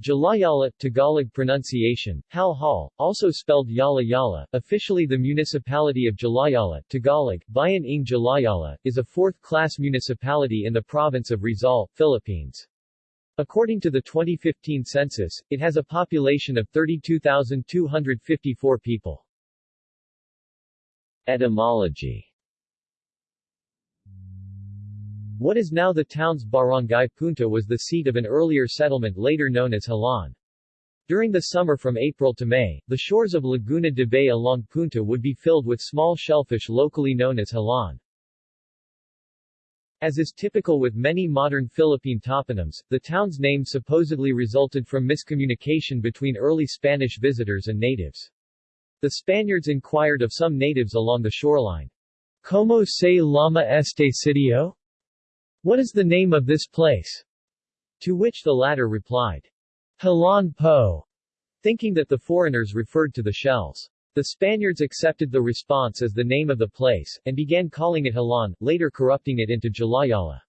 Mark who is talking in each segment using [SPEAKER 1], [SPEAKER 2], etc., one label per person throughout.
[SPEAKER 1] Jalajala, Tagalog pronunciation, Hal Hal, also spelled Yala Yala, officially the municipality of Jalajala, Tagalog, Bayan ng Jalajala, is a fourth-class municipality in the province of Rizal, Philippines. According to the 2015 census, it has a population of 32,254 people. Etymology What is now the town's barangay Punta was the seat of an earlier settlement later known as Halan. During the summer from April to May, the shores of Laguna de Bay along Punta would be filled with small shellfish locally known as halan. As is typical with many modern Philippine toponyms, the town's name supposedly resulted from miscommunication between early Spanish visitors and natives. The Spaniards inquired of some natives along the shoreline, ¿Cómo se llama este sitio? What is the name of this place? To which the latter replied, Halan Po, thinking that the foreigners referred to the shells. The Spaniards accepted the response as the name of the place, and began calling it Halan, later corrupting it into Jalajala.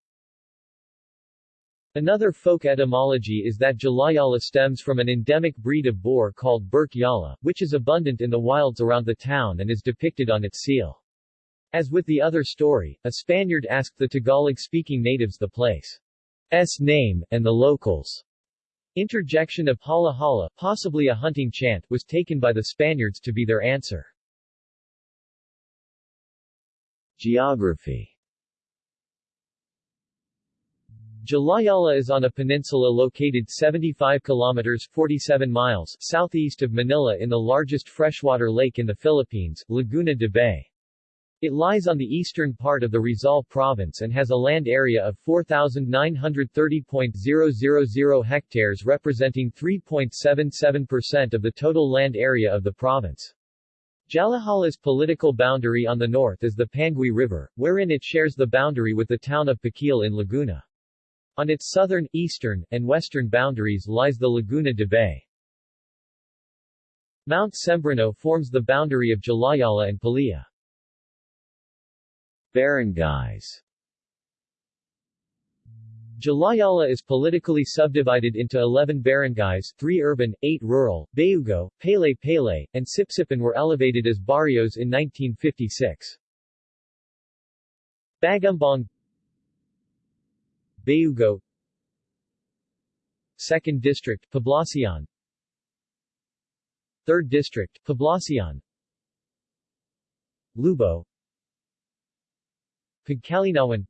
[SPEAKER 1] Another folk etymology is that Jalajala stems from an endemic breed of boar called Burke Yala, which is abundant in the wilds around the town and is depicted on its seal. As with the other story, a Spaniard asked the Tagalog-speaking natives the place's name, and the locals' interjection of hala hala, possibly a hunting chant, was taken by the Spaniards to be their answer. Geography Jalajala is on a peninsula located 75 kilometers 47 miles southeast of Manila in the largest freshwater lake in the Philippines, Laguna de Bay. It lies on the eastern part of the Rizal province and has a land area of 4,930.000 hectares representing 3.77% of the total land area of the province. Jalajala's political boundary on the north is the Pangil River, wherein it shares the boundary with the town of Pangil in Laguna. On its southern, eastern, and western boundaries lies the Laguna de Bay. Mount Sembrano forms the boundary of Jalajala and Pililla. Barangays Jalajala is politically subdivided into 11 barangays, 3 urban, 8 rural. Bayugo, Pele Pele, and Sipsipan were elevated as barrios in 1956. Bagumbong Bayugo 2nd District, Poblacion 3rd District, Poblacion Lubo Pagkalinawan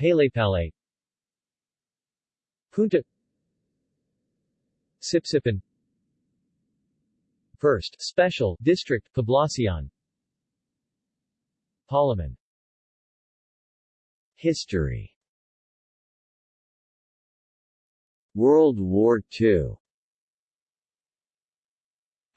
[SPEAKER 1] Palepale Punta. Sipsipan First Special District Poblacion. Palaman. History. World War II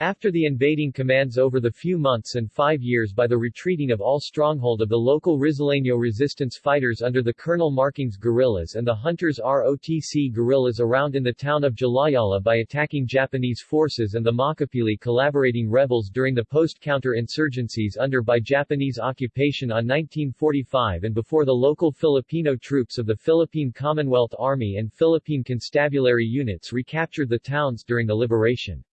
[SPEAKER 1] after the invading commands over the few months and five years by the retreating of all stronghold of the local Rizaleño resistance fighters under the Colonel Marking's guerrillas and the Hunters ROTC guerrillas around in the town of Jalajala by attacking Japanese forces and the Makapili collaborating rebels during the post-counter-insurgencies under by Japanese occupation on 1945 and before the local Filipino troops of the Philippine Commonwealth Army and Philippine Constabulary units recaptured the towns during the liberation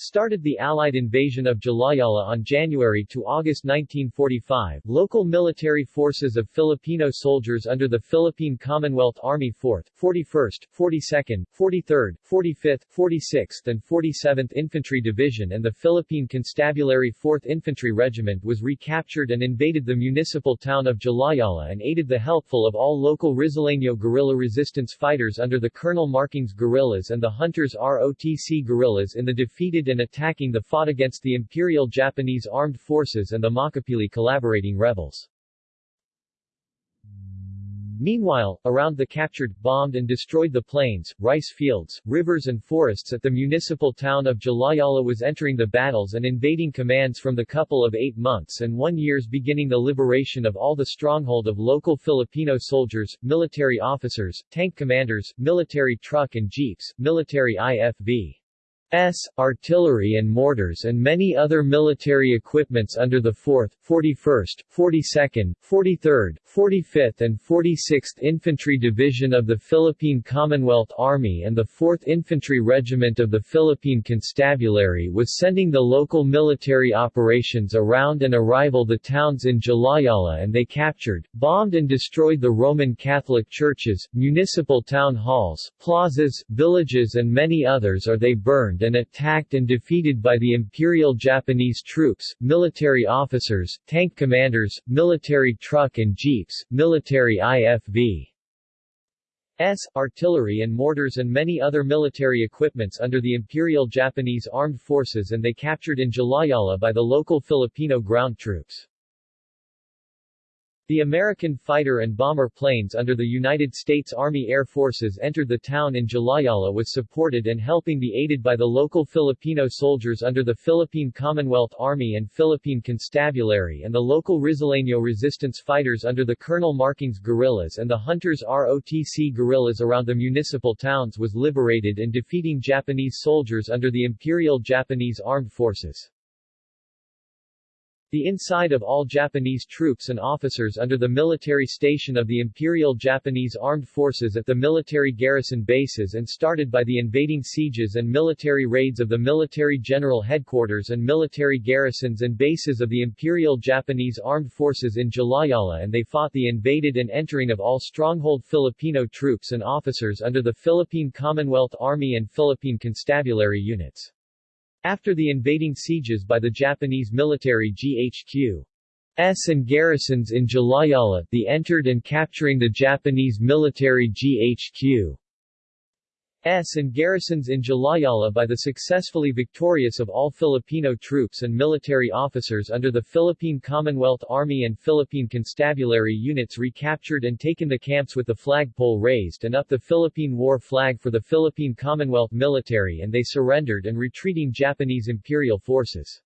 [SPEAKER 1] started the Allied invasion of Jalajala on January to August 1945. Local military forces of Filipino soldiers under the Philippine Commonwealth Army 4th, 41st, 42nd, 43rd, 45th, 46th and 47th Infantry Division and the Philippine Constabulary 4th Infantry Regiment was recaptured and invaded the municipal town of Jalajala and aided the helpful of all local Rizaleño guerrilla resistance fighters under the Colonel Marking's guerrillas and the Hunters ROTC guerrillas in the defeated and attacking the fought against the Imperial Japanese Armed Forces and the Makapili collaborating rebels. Meanwhile, around the captured, bombed and destroyed the plains, rice fields, rivers and forests at the municipal town of Jalajala was entering the battles and invading commands from the couple of eight months and one years beginning the liberation of all the stronghold of local Filipino soldiers, military officers, tank commanders, military truck and jeeps, military IFV. S, artillery and mortars and many other military equipments under the 4th, 41st, 42nd, 43rd, 45th and 46th Infantry Division of the Philippine Commonwealth Army and the 4th Infantry Regiment of the Philippine Constabulary was sending the local military operations around and arrival the towns in Jalajala and they captured, bombed and destroyed the Roman Catholic churches, municipal town halls, plazas, villages and many others or they burned and attacked and defeated by the Imperial Japanese troops, military officers, tank commanders, military truck and jeeps, military IFV. S, artillery and mortars and many other military equipments under the Imperial Japanese Armed Forces and they captured in Jalajala by the local Filipino ground troops. The American fighter and bomber planes under the United States Army Air Forces entered the town in Jalajala was supported and helping be aided by the local Filipino soldiers under the Philippine Commonwealth Army and Philippine Constabulary and the local Rizaleño resistance fighters under the Colonel Marking's guerrillas and the Hunters ROTC guerrillas around the municipal towns was liberated and defeating Japanese soldiers under the Imperial Japanese Armed Forces. The inside of all Japanese troops and officers under the military station of the Imperial Japanese Armed Forces at the military garrison bases and started by the invading sieges and military raids of the Military General Headquarters and military garrisons and bases of the Imperial Japanese Armed Forces in Jalajala and they fought the invaded and entering of all stronghold Filipino troops and officers under the Philippine Commonwealth Army and Philippine Constabulary units. After the invading sieges by the Japanese military GHQ S and garrisons in Jalajala, the entered and capturing the Japanese military GHQ S and garrisons in Jalajala by the successfully victorious of all Filipino troops and military officers under the Philippine Commonwealth Army and Philippine Constabulary units recaptured and taken the camps with the flagpole raised and up the Philippine war flag for the Philippine Commonwealth military and they surrendered and retreating Japanese imperial forces.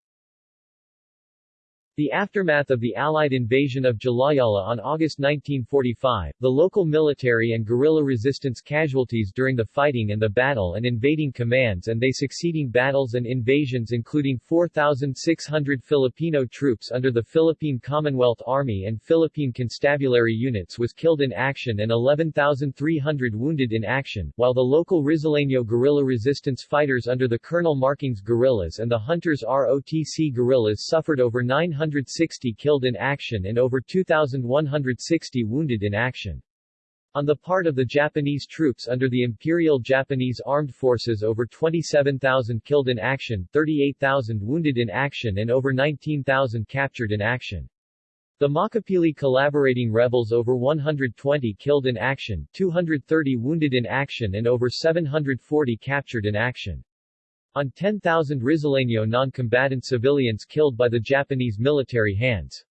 [SPEAKER 1] The aftermath of the Allied invasion of Jalajala on August 1945, the local military and guerrilla resistance casualties during the fighting and the battle and invading commands and they succeeding battles and invasions including 4,600 Filipino troops under the Philippine Commonwealth Army and Philippine Constabulary units was killed in action and 11,300 wounded in action, while the local Rizaleño guerrilla resistance fighters under the Colonel Marking's guerrillas and the Hunters ROTC guerrillas suffered over 900 160 killed in action and over 2,160 wounded in action. On the part of the Japanese troops under the Imperial Japanese Armed Forces over 27,000 killed in action, 38,000 wounded in action and over 19,000 captured in action. The Makapili collaborating rebels over 120 killed in action, 230 wounded in action and over 740 captured in action on 10,000 Rizaleño non-combatant civilians killed by the Japanese military hands.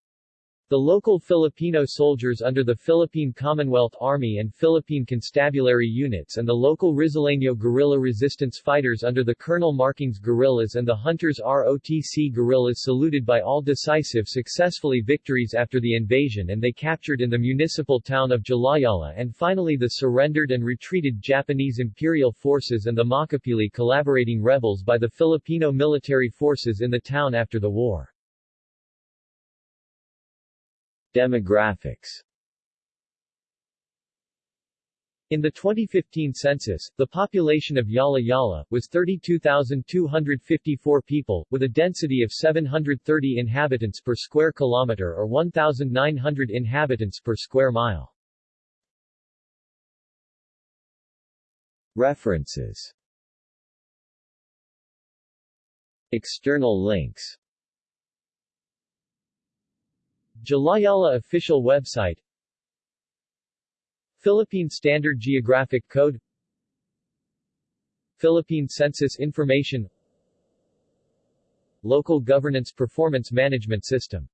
[SPEAKER 1] The local Filipino soldiers under the Philippine Commonwealth Army and Philippine Constabulary units and the local Rizaleño guerrilla resistance fighters under the Colonel Marking's guerrillas and the Hunters ROTC guerrillas saluted by all decisive successfully victories after the invasion and they captured in the municipal town of Jalajala and finally the surrendered and retreated Japanese Imperial forces and the Makapili collaborating rebels by the Filipino military forces in the town after the war. Demographics. In the 2015 census, the population of Yala Yala was 32,254 people, with a density of 730 inhabitants per square kilometer or 1,900 inhabitants per square mile. References. External links Jalajala official website. Philippine Standard Geographic Code. Philippine Census Information. Local Governance Performance Management System